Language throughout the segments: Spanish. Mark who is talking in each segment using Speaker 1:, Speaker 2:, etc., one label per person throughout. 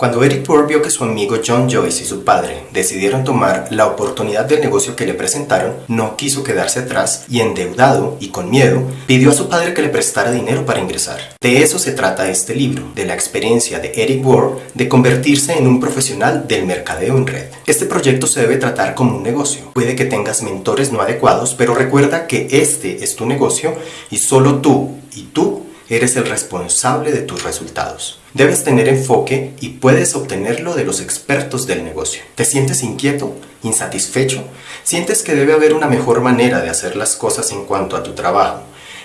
Speaker 1: Cuando Eric Poor vio que su amigo John Joyce y su padre decidieron tomar la oportunidad del negocio que le presentaron, no quiso quedarse atrás y endeudado y con miedo, pidió a su padre que le prestara dinero para ingresar. De eso se trata este libro, de la experiencia de Eric Poor de convertirse en un profesional del mercadeo en red. Este proyecto se debe tratar como un negocio. Puede que tengas mentores no adecuados, pero recuerda que este es tu negocio y solo tú y tú eres el responsable de tus resultados. Debes tener enfoque y puedes obtenerlo de los expertos del negocio. ¿Te sientes inquieto? ¿Insatisfecho? ¿Sientes que debe haber una mejor manera de hacer las cosas en cuanto a tu trabajo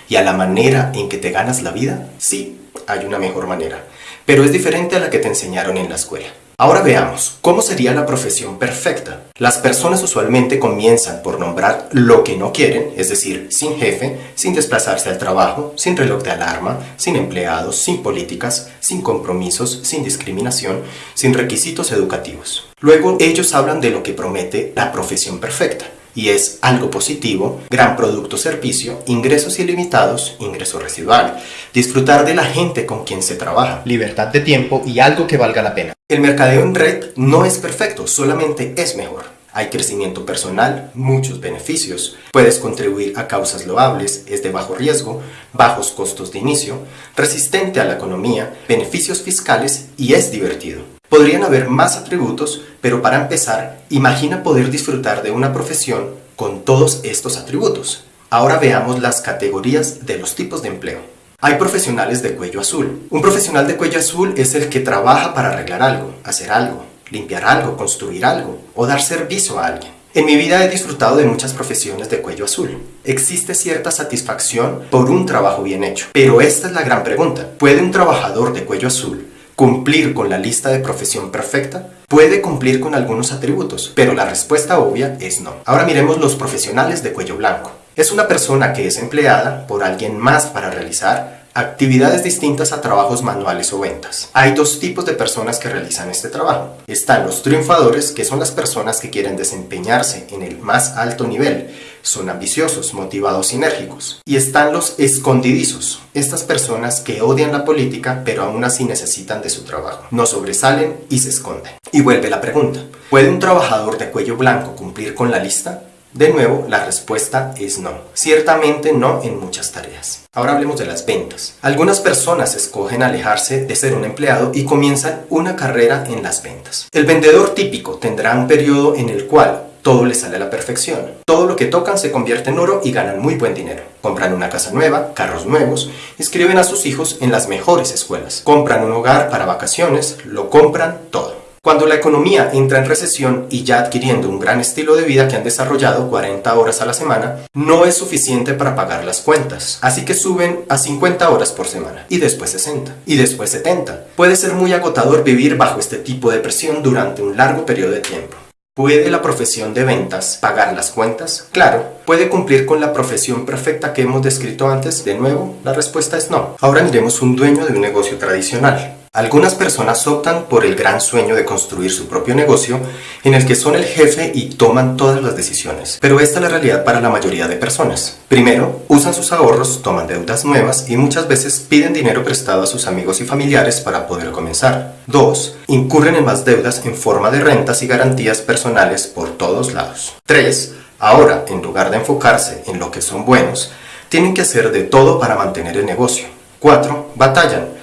Speaker 1: y a la manera en que te ganas la vida? Sí, hay una mejor manera, pero es diferente a la que te enseñaron en la escuela. Ahora veamos, ¿cómo sería la profesión perfecta? Las personas usualmente comienzan por nombrar lo que no quieren, es decir, sin jefe, sin desplazarse al trabajo, sin reloj de alarma, sin empleados, sin políticas, sin compromisos, sin discriminación, sin requisitos educativos. Luego ellos hablan de lo que promete la profesión perfecta y es algo positivo, gran producto servicio, ingresos ilimitados, ingreso residual, disfrutar de la gente con quien se trabaja, libertad de tiempo y algo que valga la pena. El mercadeo en red no es perfecto, solamente es mejor. Hay crecimiento personal, muchos beneficios, puedes contribuir a causas loables, es de bajo riesgo, bajos costos de inicio, resistente a la economía, beneficios fiscales y es divertido. Podrían haber más atributos, pero para empezar, imagina poder disfrutar de una profesión con todos estos atributos. Ahora veamos las categorías de los tipos de empleo. Hay profesionales de cuello azul. Un profesional de cuello azul es el que trabaja para arreglar algo, hacer algo, limpiar algo, construir algo o dar servicio a alguien. En mi vida he disfrutado de muchas profesiones de cuello azul. Existe cierta satisfacción por un trabajo bien hecho. Pero esta es la gran pregunta. ¿Puede un trabajador de cuello azul cumplir con la lista de profesión perfecta? Puede cumplir con algunos atributos, pero la respuesta obvia es no. Ahora miremos los profesionales de cuello blanco. Es una persona que es empleada por alguien más para realizar actividades distintas a trabajos manuales o ventas. Hay dos tipos de personas que realizan este trabajo. Están los triunfadores, que son las personas que quieren desempeñarse en el más alto nivel, son ambiciosos, motivados y enérgicos. Y están los escondidizos, estas personas que odian la política pero aún así necesitan de su trabajo. No sobresalen y se esconden. Y vuelve la pregunta, ¿puede un trabajador de cuello blanco cumplir con la lista? De nuevo, la respuesta es no. Ciertamente no en muchas tareas. Ahora hablemos de las ventas. Algunas personas escogen alejarse de ser un empleado y comienzan una carrera en las ventas. El vendedor típico tendrá un periodo en el cual todo le sale a la perfección. Todo lo que tocan se convierte en oro y ganan muy buen dinero. Compran una casa nueva, carros nuevos, inscriben a sus hijos en las mejores escuelas, compran un hogar para vacaciones, lo compran todo. Cuando la economía entra en recesión y ya adquiriendo un gran estilo de vida que han desarrollado 40 horas a la semana, no es suficiente para pagar las cuentas. Así que suben a 50 horas por semana, y después 60, y después 70. Puede ser muy agotador vivir bajo este tipo de presión durante un largo periodo de tiempo. ¿Puede la profesión de ventas pagar las cuentas? Claro. ¿Puede cumplir con la profesión perfecta que hemos descrito antes? De nuevo, la respuesta es no. Ahora miremos un dueño de un negocio tradicional. Algunas personas optan por el gran sueño de construir su propio negocio en el que son el jefe y toman todas las decisiones. Pero esta es la realidad para la mayoría de personas. Primero, usan sus ahorros, toman deudas nuevas y muchas veces piden dinero prestado a sus amigos y familiares para poder comenzar. Dos, incurren en más deudas en forma de rentas y garantías personales por todos lados. Tres, ahora, en lugar de enfocarse en lo que son buenos, tienen que hacer de todo para mantener el negocio. Cuatro, batallan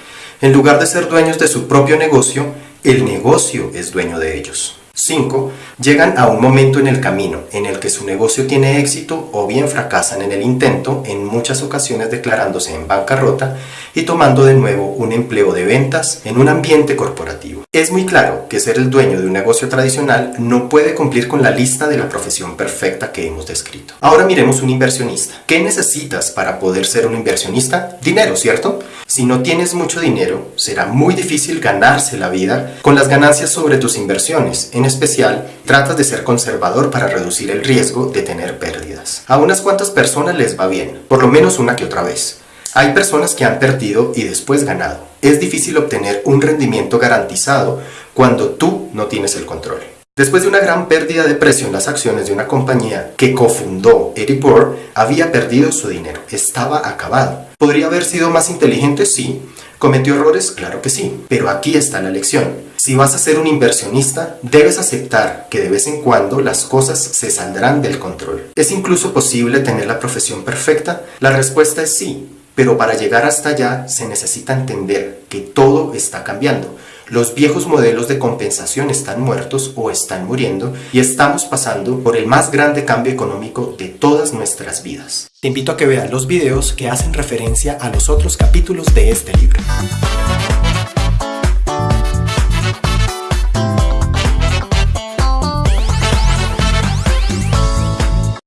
Speaker 1: en lugar de ser dueños de su propio negocio, el negocio es dueño de ellos. 5. Llegan a un momento en el camino en el que su negocio tiene éxito o bien fracasan en el intento, en muchas ocasiones declarándose en bancarrota y tomando de nuevo un empleo de ventas en un ambiente corporativo. Es muy claro que ser el dueño de un negocio tradicional no puede cumplir con la lista de la profesión perfecta que hemos descrito. Ahora miremos un inversionista. ¿Qué necesitas para poder ser un inversionista? Dinero, ¿cierto? Si no tienes mucho dinero, será muy difícil ganarse la vida con las ganancias sobre tus inversiones. En especial, tratas de ser conservador para reducir el riesgo de tener pérdidas. A unas cuantas personas les va bien, por lo menos una que otra vez. Hay personas que han perdido y después ganado. Es difícil obtener un rendimiento garantizado cuando tú no tienes el control. Después de una gran pérdida de precio en las acciones de una compañía que cofundó Eric Bohr, había perdido su dinero, estaba acabado. ¿Podría haber sido más inteligente? Sí, ¿Cometió errores? Claro que sí, pero aquí está la lección. Si vas a ser un inversionista, debes aceptar que de vez en cuando las cosas se saldrán del control. ¿Es incluso posible tener la profesión perfecta? La respuesta es sí, pero para llegar hasta allá se necesita entender que todo está cambiando. Los viejos modelos de compensación están muertos o están muriendo y estamos pasando por el más grande cambio económico de todas nuestras vidas. Te invito a que veas los videos que hacen referencia a los otros capítulos de este libro.